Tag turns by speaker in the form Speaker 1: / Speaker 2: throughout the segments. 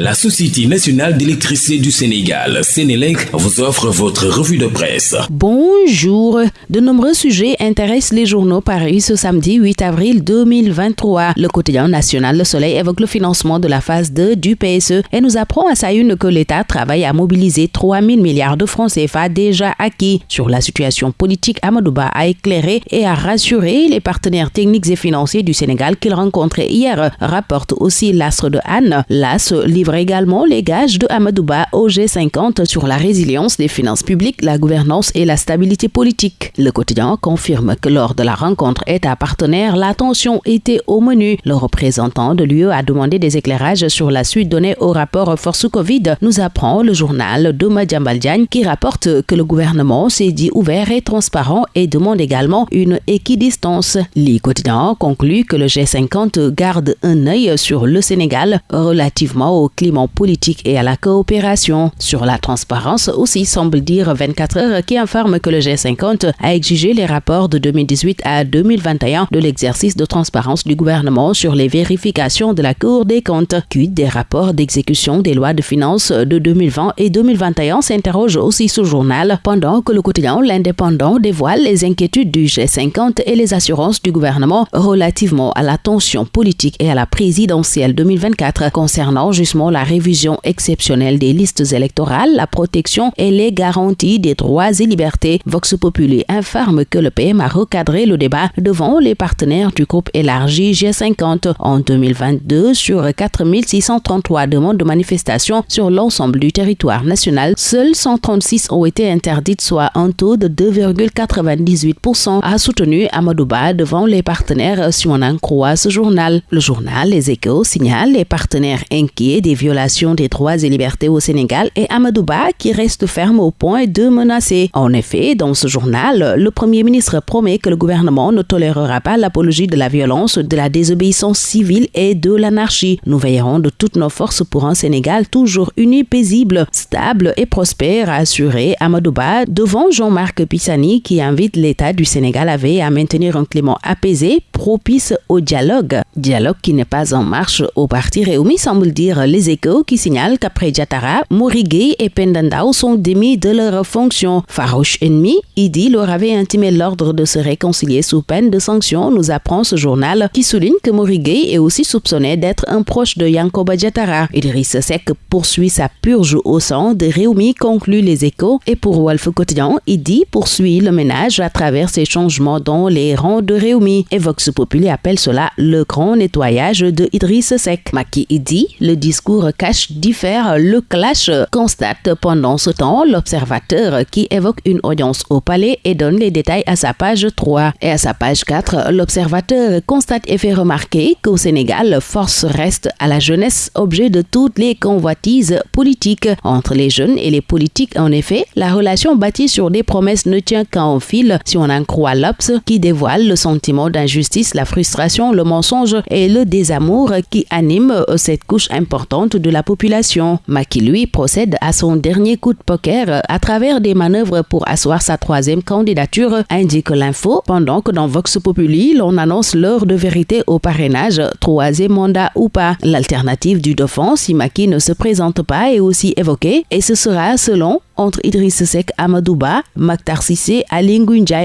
Speaker 1: La Société nationale d'électricité du Sénégal, Sénélec, vous offre votre revue de presse.
Speaker 2: Bonjour. De nombreux sujets intéressent les journaux parus ce samedi 8 avril 2023. Le quotidien national Le Soleil évoque le financement de la phase 2 du PSE et nous apprend à sa une que l'État travaille à mobiliser 3 000 milliards de francs CFA déjà acquis. Sur la situation politique, Amadouba a éclairé et a rassuré les partenaires techniques et financiers du Sénégal qu'il rencontrait hier, rapporte aussi l'astre de Anne. L'AS livre également les gages de Amadouba au G50 sur la résilience des finances publiques, la gouvernance et la stabilité politique. Le quotidien confirme que lors de la rencontre État-partenaire, l'attention était au menu. Le représentant de l'UE a demandé des éclairages sur la suite donnée au rapport Force Covid, nous apprend le journal de Diagne qui rapporte que le gouvernement s'est dit ouvert et transparent et demande également une équidistance. Le quotidien conclut que le G50 garde un œil sur le Sénégal relativement au climat politique et à la coopération. Sur la transparence aussi semble dire 24 heures qui informe que le G50 a exigé les rapports de 2018 à 2021 de l'exercice de transparence du gouvernement sur les vérifications de la Cour des comptes. Quid des rapports d'exécution des lois de finances de 2020 et 2021 s'interroge aussi ce journal pendant que le quotidien L'Indépendant dévoile les inquiétudes du G50 et les assurances du gouvernement relativement à la tension politique et à la présidentielle 2024 concernant justement la révision exceptionnelle des listes électorales, la protection et les garanties des droits et libertés. Vox Populi informe que le PM a recadré le débat devant les partenaires du groupe élargi G50 en 2022 sur 4633 demandes de manifestation sur l'ensemble du territoire national. Seules 136 ont été interdites, soit un taux de 2,98%, a soutenu Amadouba devant les partenaires si croit ce journal. Le journal Les Échos signale les partenaires inquiets des violations des droits et libertés au Sénégal et Amadouba qui reste ferme au point de menacer. En effet, dans ce journal, le Premier ministre promet que le gouvernement ne tolérera pas l'apologie de la violence, de la désobéissance civile et de l'anarchie. Nous veillerons de toutes nos forces pour un Sénégal toujours uni, paisible, stable et prospère, a assuré Amadouba devant Jean-Marc Pissani qui invite l'État du Sénégal à à maintenir un climat apaisé, propice au dialogue. Dialogue qui n'est pas en marche au parti Réumi, semble dire les échos qui signalent qu'après Diatara, Morigué et Pendandao sont démis de leur fonction. Farouche ennemi, Idi leur avait intimé l'ordre de se réconcilier sous peine de sanctions, nous apprend ce journal qui souligne que Morigué est aussi soupçonné d'être un proche de Yankoba Diatara. Idriss Seck poursuit sa purge au sang de Réumi, conclut les échos, et pour Wolf Quotidien, Idi poursuit le ménage à travers ses changements dans les rangs de Réumi. Et Vox appelle cela le grand nettoyage de Idriss Seck. Maki Idi, le discours cache diffère, le clash constate pendant ce temps l'observateur qui évoque une audience au palais et donne les détails à sa page 3. Et à sa page 4, l'observateur constate et fait remarquer qu'au Sénégal, force reste à la jeunesse, objet de toutes les convoitises politiques. Entre les jeunes et les politiques, en effet, la relation bâtie sur des promesses ne tient qu'en fil, si on en croit l'Obs, qui dévoile le sentiment d'injustice, la frustration, le mensonge et le désamour qui animent cette couche importante de la population. Maki, lui, procède à son dernier coup de poker à travers des manœuvres pour asseoir sa troisième candidature, indique l'info, pendant que dans Vox Populi, l'on annonce l'heure de vérité au parrainage, troisième mandat ou pas. L'alternative du dauphin, si Maki ne se présente pas, est aussi évoquée, et ce sera, selon entre Idriss Seck, Amadouba, Maktar Sissé, Ali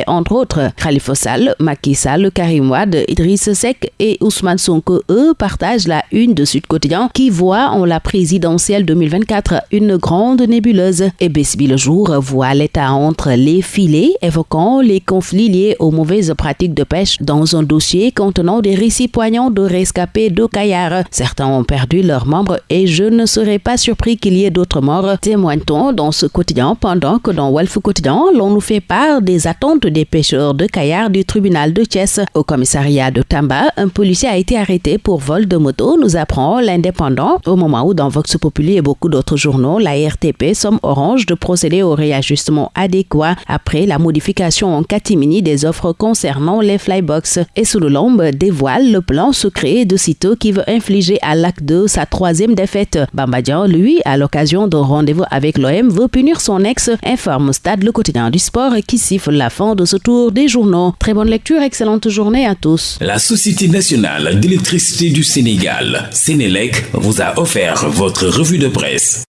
Speaker 2: entre autres. Khalifa Sall, Macky Sall, Karim Wad, Idriss Seck et Ousmane Sonko, eux, partagent la une de Sud Quotidien qui voit en la présidentielle 2024 une grande nébuleuse. Et Besbi le jour voit l'État entre les filets, évoquant les conflits liés aux mauvaises pratiques de pêche dans un dossier contenant des récits poignants de rescapés de Caillard. Certains ont perdu leurs membres et je ne serais pas surpris qu'il y ait d'autres morts, témoigne-t-on dans ce quotidien, pendant que dans Wolf Quotidien, l'on nous fait part des attentes des pêcheurs de Caillard du tribunal de Thiès. Au commissariat de Tamba, un policier a été arrêté pour vol de moto, nous apprend l'indépendant, au moment où dans Vox Populi et beaucoup d'autres journaux, la RTP somme Orange de procéder au réajustement adéquat après la modification en catimini des offres concernant les flybox. Et sous le lombe dévoile le plan secret de Cito qui veut infliger à l'acte 2 sa troisième défaite. Bambadian, lui, à l'occasion d'un rendez-vous avec l'OM, veut punir son ex, informe Stade le quotidien du sport qui siffle la fin de ce tour des journaux. Très bonne lecture, excellente journée
Speaker 1: La Société nationale d'électricité du Sénégal, Sénélec, vous a offert votre revue de presse.